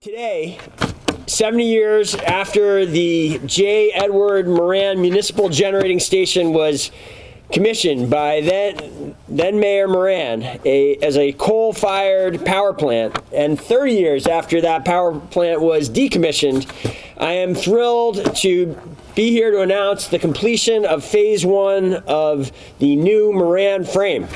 Today, 70 years after the J. Edward Moran Municipal Generating Station was commissioned by then, then Mayor Moran a, as a coal-fired power plant, and 30 years after that power plant was decommissioned, I am thrilled to be here to announce the completion of phase one of the new Moran frame.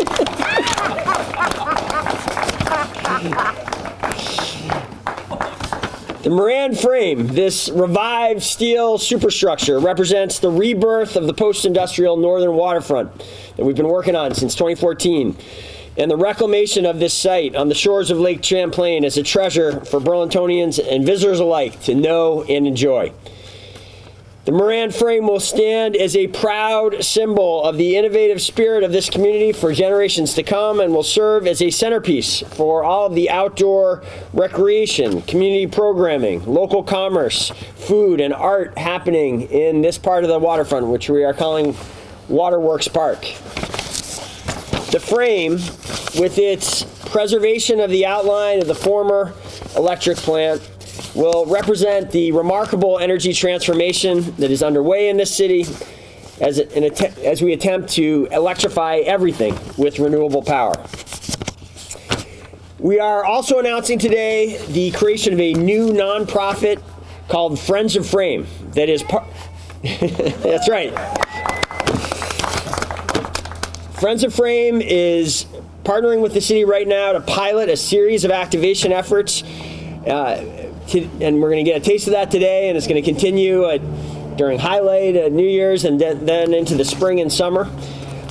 The Moran frame, this revived steel superstructure, represents the rebirth of the post-industrial northern waterfront that we've been working on since 2014. And the reclamation of this site on the shores of Lake Champlain is a treasure for Burlingtonians and visitors alike to know and enjoy. The Moran frame will stand as a proud symbol of the innovative spirit of this community for generations to come and will serve as a centerpiece for all of the outdoor recreation, community programming, local commerce, food, and art happening in this part of the waterfront, which we are calling Waterworks Park. The frame, with its preservation of the outline of the former electric plant, will represent the remarkable energy transformation that is underway in this city as, as we attempt to electrify everything with renewable power. We are also announcing today the creation of a new nonprofit called Friends of Frame that is part. That's right. Friends of Frame is partnering with the city right now to pilot a series of activation efforts uh, and we're going to get a taste of that today, and it's going to continue during Highlight, at New Year's, and then, then into the spring and summer.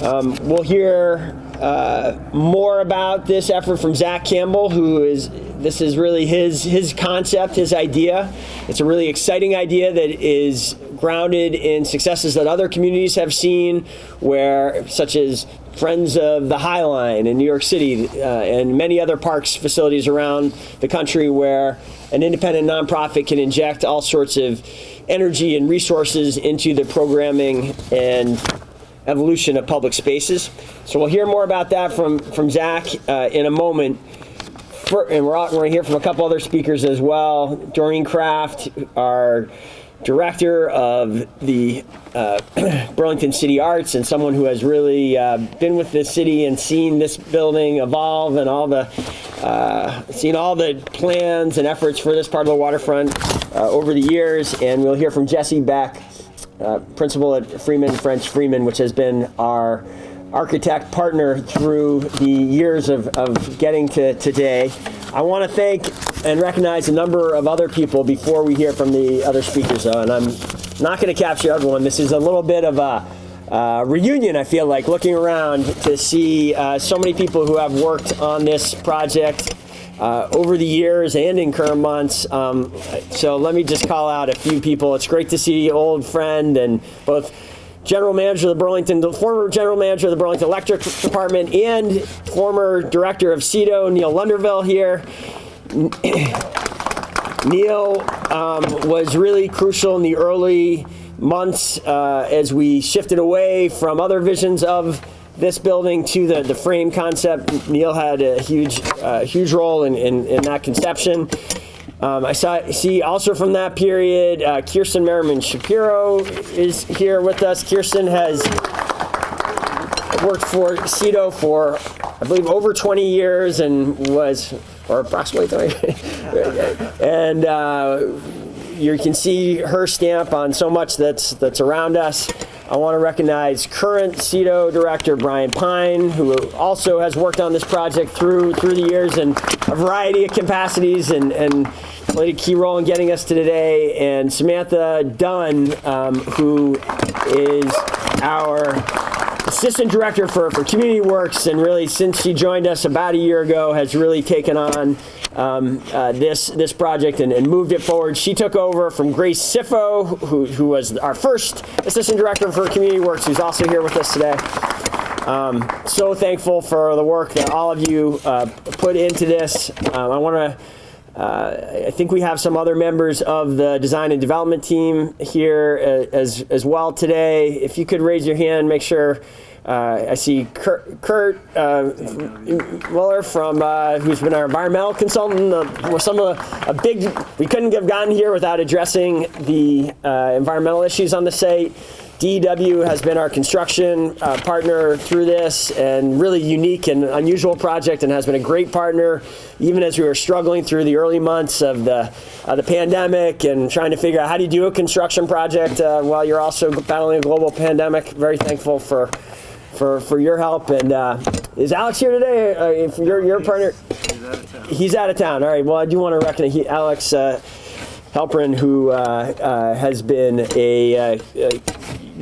Um, we'll hear uh, more about this effort from Zach Campbell, who is this is really his his concept, his idea. It's a really exciting idea that is grounded in successes that other communities have seen, where such as Friends of the High Line in New York City uh, and many other parks facilities around the country where an independent nonprofit can inject all sorts of energy and resources into the programming and evolution of public spaces. So we'll hear more about that from, from Zach uh, in a moment. For, and we're, going to hear from a couple other speakers as well. Doreen Kraft, our director of the uh, Burlington City Arts and someone who has really uh, been with the city and seen this building evolve and all the uh, seen all the plans and efforts for this part of the waterfront uh, over the years. And we'll hear from Jesse Beck, uh, principal at Freeman French Freeman, which has been our architect partner through the years of, of getting to today. I want to thank and recognize a number of other people before we hear from the other speakers, though, and I'm not going to capture everyone. This is a little bit of a uh, reunion, I feel like, looking around to see uh, so many people who have worked on this project uh, over the years and in current months. Um, so let me just call out a few people. It's great to see old friend and both general manager of the Burlington, the former general manager of the Burlington Electric Department and former director of CEDO, Neil Lunderville here. Neil um, was really crucial in the early months uh, as we shifted away from other visions of this building to the, the frame concept. Neil had a huge, uh, huge role in, in, in that conception. Um, I saw, see also from that period, uh, Kirsten Merriman Shapiro is here with us. Kirsten has worked for CEDO for, I believe, over 20 years and was, or approximately 20, and uh, you can see her stamp on so much that's that's around us. I want to recognize current CEDO director Brian Pine, who also has worked on this project through through the years in a variety of capacities and, and played a key role in getting us to today, and Samantha Dunn, um, who is our assistant director for, for Community Works, and really since she joined us about a year ago, has really taken on um, uh, this this project and, and, moved it forward. She took over from Grace Sifo, who, who was our first assistant director for Community Works, who's also here with us today. Um, so thankful for the work that all of you uh, put into this. Um, I want to uh, I think we have some other members of the design and development team here uh, as, as well today. If you could raise your hand, make sure. Uh, I see Kurt, Kurt uh, Muller from uh, who's been our environmental consultant. Uh, some of the, a big we couldn't have gotten here without addressing the uh, environmental issues on the site. DEW has been our construction uh, partner through this and really unique and unusual project and has been a great partner even as we were struggling through the early months of the, uh, the pandemic and trying to figure out how do you do a construction project uh, while you're also battling a global pandemic. Very thankful for for, for your help. And uh, is Alex here today? Uh, if your, your partner? He's out of town. He's out of town. All right. Well, I do want to recognize Alex uh, Halperin, who uh, uh, has been a uh,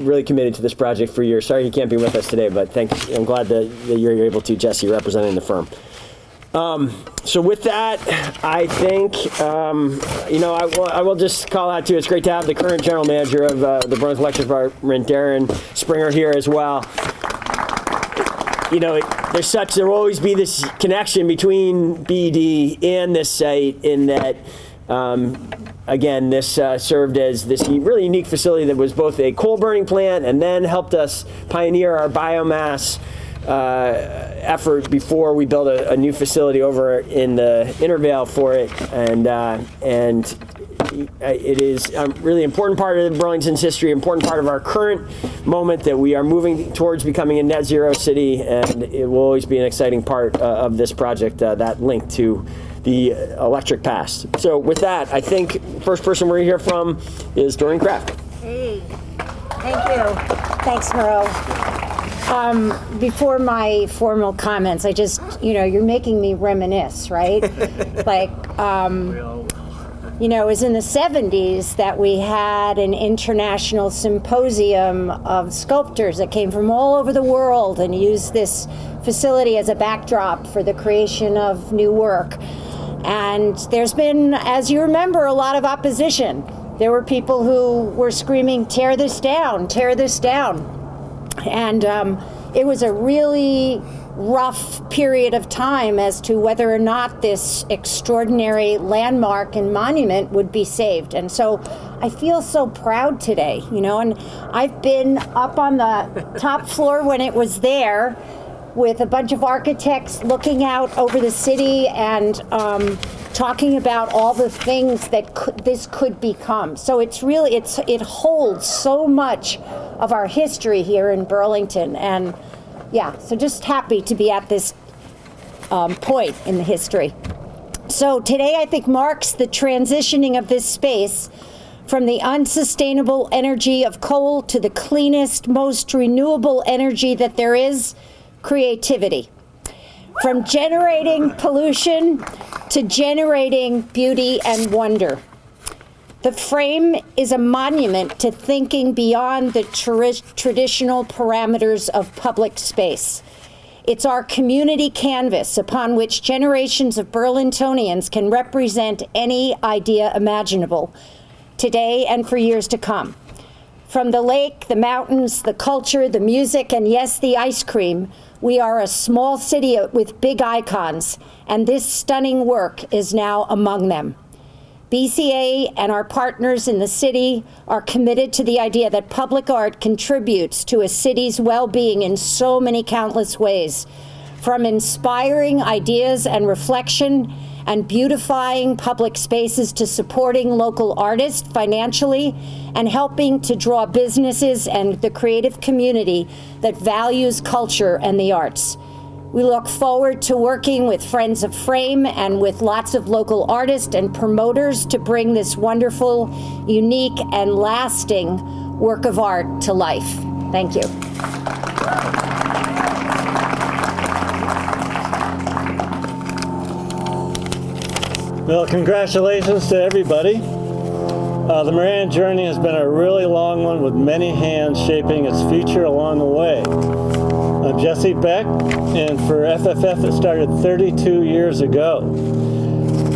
really committed to this project for years. Sorry he can't be with us today, but thank, I'm glad that, that you're able to, Jesse, representing the firm. Um, so with that, I think, um, you know, I will, I will just call out too, it's great to have the current general manager of uh, the Burlington Electric Department, Darren Springer, here as well. You know, there's such, there will always be this connection between BD and this site in that, um, again, this uh, served as this really unique facility that was both a coal burning plant and then helped us pioneer our biomass uh, effort before we built a, a, new facility over in the Intervale for it, and uh, and it is a really important part of Burlington's history, important part of our current moment that we are moving towards becoming a net zero city, and it will always be an exciting part uh, of this project, uh, that link to the electric past. So with that, I think first person we're going to hear from is Doreen Kraft. Hey, thank you. Thanks, Miro. Um, before my formal comments, I just, you know, you're making me reminisce, right? like, um, you know, it was in the 70s that we had an international symposium of sculptors that came from all over the world and used this facility as a backdrop for the creation of new work. And there's been, as you remember, a lot of opposition. There were people who were screaming, tear this down, tear this down. And um, it was a really rough period of time as to whether or not this extraordinary landmark and monument would be saved. And so I feel so proud today, you know, and I've been up on the top floor when it was there with a bunch of architects looking out over the city and um, talking about all the things that could, this could become. So it's really it's it holds so much of our history here in Burlington, and yeah, so just happy to be at this um, point in the history. So today I think marks the transitioning of this space from the unsustainable energy of coal to the cleanest, most renewable energy that there is creativity. From generating pollution to generating beauty and wonder. The frame is a monument to thinking beyond the tra traditional parameters of public space. It's our community canvas upon which generations of Burlingtonians can represent any idea imaginable, today and for years to come. From the lake, the mountains, the culture, the music, and yes, the ice cream, we are a small city with big icons, and this stunning work is now among them. BCA and our partners in the city are committed to the idea that public art contributes to a city's well-being in so many countless ways, from inspiring ideas and reflection and beautifying public spaces to supporting local artists financially and helping to draw businesses and the creative community that values culture and the arts. We look forward to working with Friends of Frame and with lots of local artists and promoters to bring this wonderful, unique, and lasting work of art to life. Thank you. Well, congratulations to everybody. Uh, the Moran journey has been a really long one with many hands shaping its future along the way. I'm Jesse Beck, and for FFF it started 32 years ago.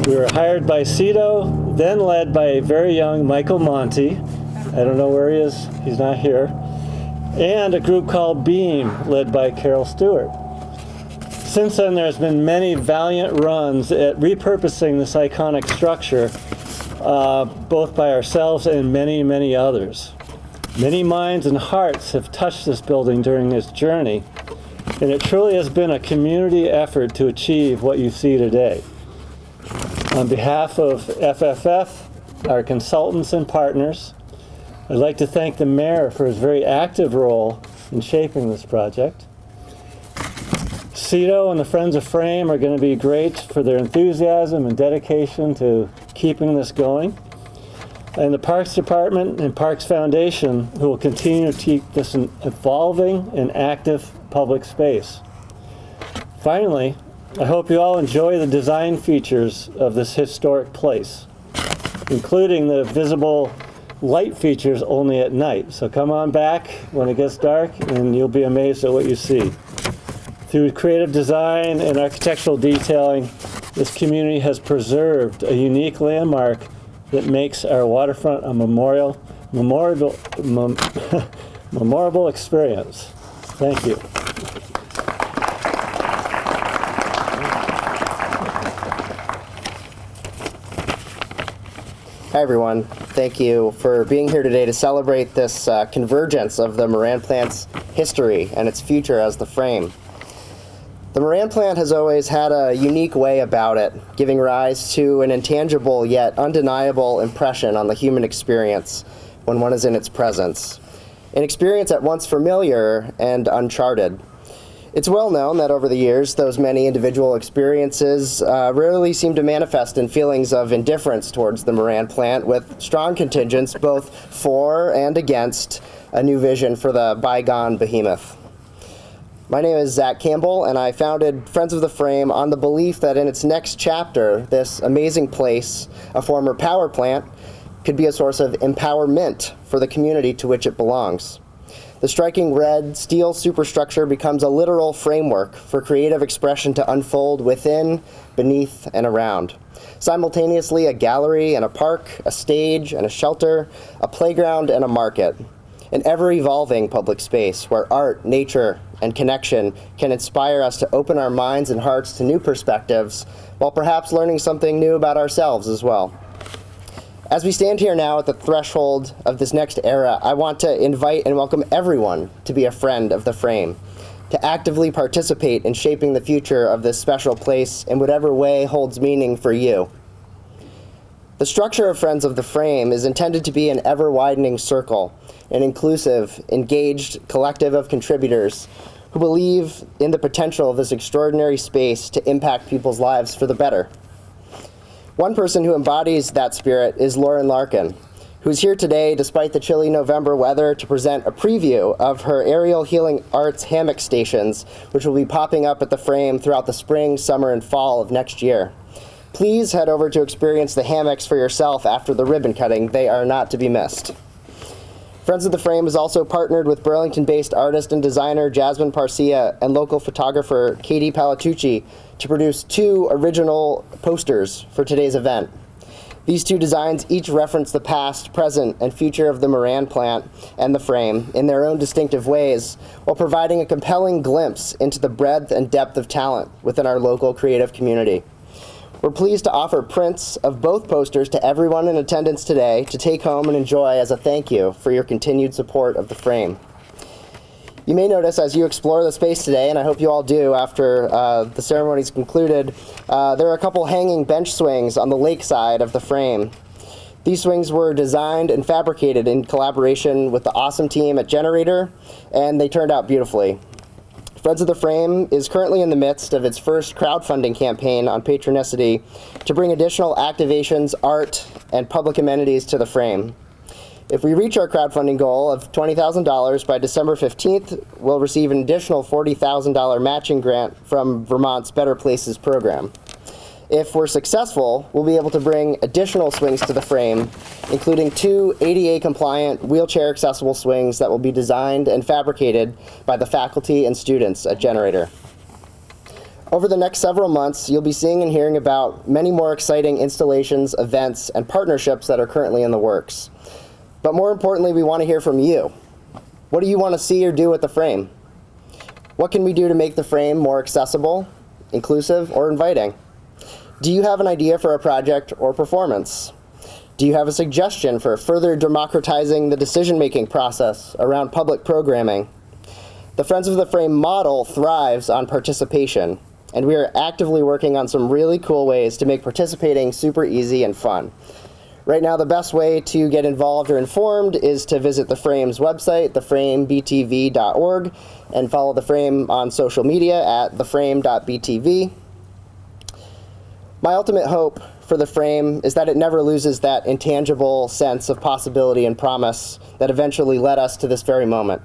We were hired by CEDO, then led by a very young Michael Monte. I don't know where he is, he's not here. And a group called BEAM, led by Carol Stewart. Since then, there's been many valiant runs at repurposing this iconic structure, uh, both by ourselves and many, many others. Many minds and hearts have touched this building during this journey, and it truly has been a community effort to achieve what you see today. On behalf of FFF, our consultants and partners, I'd like to thank the mayor for his very active role in shaping this project. CEDO and the Friends of Frame are going to be great for their enthusiasm and dedication to keeping this going. And the Parks Department and Parks Foundation, who will continue to keep this an evolving and active public space. Finally, I hope you all enjoy the design features of this historic place, including the visible light features only at night. So come on back when it gets dark and you'll be amazed at what you see. Through creative design and architectural detailing, this community has preserved a unique landmark that makes our waterfront a memorial, memorable, mem, memorable experience. Thank you. Hi, everyone. Thank you for being here today to celebrate this uh, convergence of the Moran plant's history and its future as the frame. The Moran plant has always had a unique way about it, giving rise to an intangible yet undeniable impression on the human experience when one is in its presence. An experience at once familiar and uncharted. It's well known that over the years, those many individual experiences uh, rarely seem to manifest in feelings of indifference towards the Moran plant, with strong contingents both for and against a new vision for the bygone behemoth. My name is Zach Campbell, and I founded Friends of the Frame on the belief that in its next chapter, this amazing place, a former power plant, could be a source of empowerment for the community to which it belongs. The striking red steel superstructure becomes a literal framework for creative expression to unfold within, beneath, and around. Simultaneously, a gallery and a park, a stage and a shelter, a playground and a market. An ever evolving public space where art, nature, and connection can inspire us to open our minds and hearts to new perspectives while perhaps learning something new about ourselves as well. As we stand here now at the threshold of this next era, I want to invite and welcome everyone to be a friend of the frame, to actively participate in shaping the future of this special place in whatever way holds meaning for you. The structure of Friends of the Frame is intended to be an ever widening circle, an inclusive, engaged collective of contributors who believe in the potential of this extraordinary space to impact people's lives for the better. One person who embodies that spirit is Lauren Larkin, who's here today despite the chilly November weather to present a preview of her aerial healing arts hammock stations, which will be popping up at the frame throughout the spring, summer, and fall of next year. Please head over to experience the hammocks for yourself after the ribbon cutting. They are not to be missed. Friends of the Frame has also partnered with Burlington-based artist and designer Jasmine Parcia and local photographer Katie Palatucci to produce two original posters for today's event. These two designs each reference the past, present, and future of the Moran plant and the frame in their own distinctive ways, while providing a compelling glimpse into the breadth and depth of talent within our local creative community. We're pleased to offer prints of both posters to everyone in attendance today to take home and enjoy as a thank you for your continued support of the frame. You may notice as you explore the space today, and I hope you all do after uh, the ceremony's concluded, uh, there are a couple hanging bench swings on the lake side of the frame. These swings were designed and fabricated in collaboration with the awesome team at Generator, and they turned out beautifully. Friends of the Frame is currently in the midst of its first crowdfunding campaign on Patronicity to bring additional activations, art, and public amenities to the frame. If we reach our crowdfunding goal of $20,000 by December 15th, we'll receive an additional $40,000 matching grant from Vermont's Better Places program. If we're successful, we'll be able to bring additional swings to the frame, including two ADA compliant wheelchair accessible swings that will be designed and fabricated by the faculty and students at Generator. Over the next several months, you'll be seeing and hearing about many more exciting installations, events, and partnerships that are currently in the works. But more importantly, we want to hear from you. What do you want to see or do with the frame? What can we do to make the frame more accessible, inclusive, or inviting? Do you have an idea for a project or performance? Do you have a suggestion for further democratizing the decision making process around public programming? The Friends of the Frame model thrives on participation, and we are actively working on some really cool ways to make participating super easy and fun. Right now, the best way to get involved or informed is to visit the Frame's website, theframebtv.org, and follow the Frame on social media at theframe.btv. My ultimate hope for the frame is that it never loses that intangible sense of possibility and promise that eventually led us to this very moment.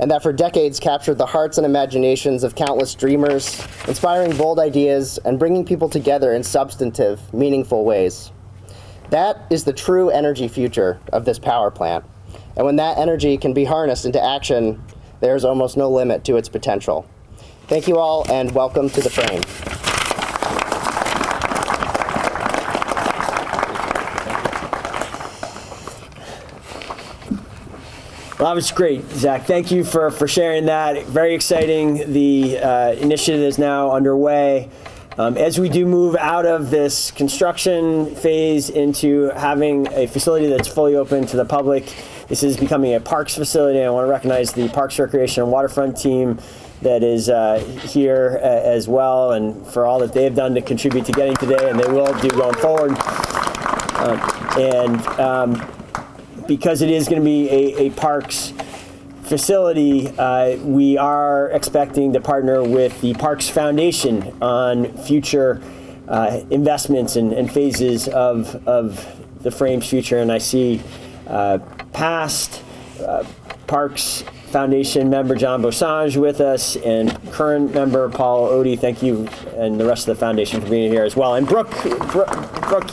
And that for decades captured the hearts and imaginations of countless dreamers, inspiring bold ideas and bringing people together in substantive, meaningful ways. That is the true energy future of this power plant. And when that energy can be harnessed into action, there's almost no limit to its potential. Thank you all, and welcome to the frame. Well, that was great, Zach. Thank you for, for sharing that. Very exciting. The uh, initiative is now underway. Um, as we do move out of this construction phase into having a facility that's fully open to the public, this is becoming a parks facility. I want to recognize the Parks, Recreation, and Waterfront team that is uh, here uh, as well, and for all that they have done to contribute to getting today, and they will do going forward. Um, and um, because it is going to be a, a parks facility, uh, we are expecting to partner with the Parks Foundation on future uh, investments and, and phases of, of the frame's future. And I see uh, past uh, Parks Foundation member John Bosange with us, and current member Paul Odie. Thank you, and the rest of the foundation for being here as well. And Brooke, Brooke, Brooke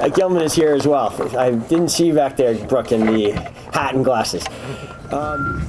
uh, Gilman is here as well. I didn't see you back there, Brooke, in the hat and glasses. Um,